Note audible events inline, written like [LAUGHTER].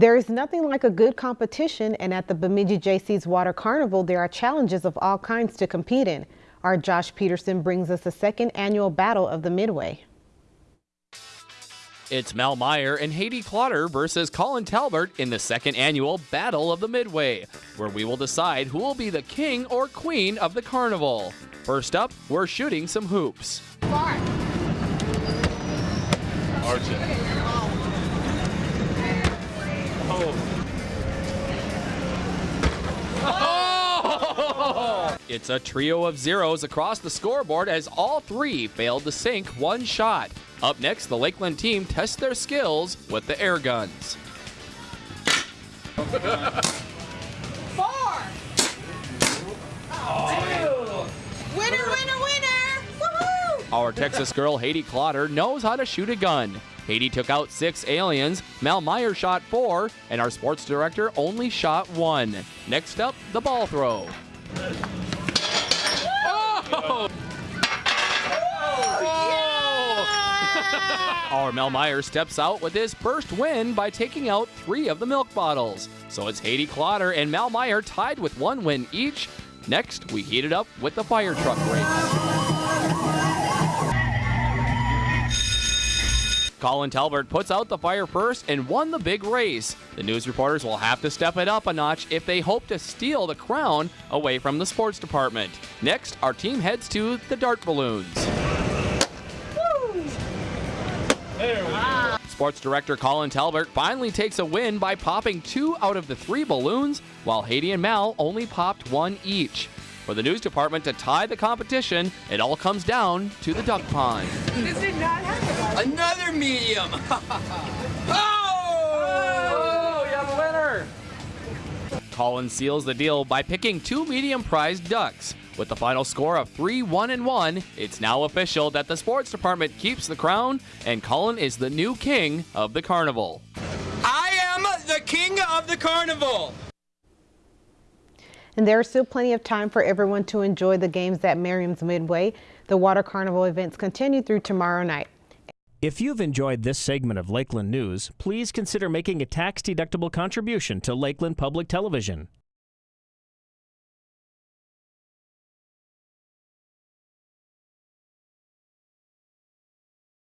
There is nothing like a good competition, and at the Bemidji Jaycees Water Carnival, there are challenges of all kinds to compete in. Our Josh Peterson brings us the second annual Battle of the Midway. It's Mel Meyer and Haiti Clotter versus Colin Talbert in the second annual Battle of the Midway, where we will decide who will be the king or queen of the carnival. First up, we're shooting some hoops. Oh! It's a trio of zeros across the scoreboard as all three failed to sink one shot. Up next, the Lakeland team tests their skills with the air guns. [LAUGHS] Four. Winner, winner, winner! Woohoo! Our Texas girl Haiti Clotter knows how to shoot a gun. Haiti took out six aliens, Mel Meyer shot four, and our sports director only shot one. Next up, the ball throw. [LAUGHS] Our Mel Meyer steps out with his first win by taking out three of the milk bottles. So it's Haiti Clotter and Mel Meyer tied with one win each. Next, we heat it up with the fire truck race. Colin Talbert puts out the fire first and won the big race. The news reporters will have to step it up a notch if they hope to steal the crown away from the sports department. Next, our team heads to the dart balloons. Sports director Colin Talbert finally takes a win by popping two out of the three balloons, while Haiti and Mal only popped one each. For the news department to tie the competition, it all comes down to the duck pond. This did not happen. Another medium. [LAUGHS] Oh, oh you have a winner! Colin seals the deal by picking two medium priced ducks. With the final score of 3 1 and 1, it's now official that the sports department keeps the crown and Colin is the new king of the carnival. I am the king of the carnival. And there is still plenty of time for everyone to enjoy the games at Merriam's Midway. The Water Carnival events continue through tomorrow night. If you've enjoyed this segment of Lakeland News, please consider making a tax-deductible contribution to Lakeland Public Television.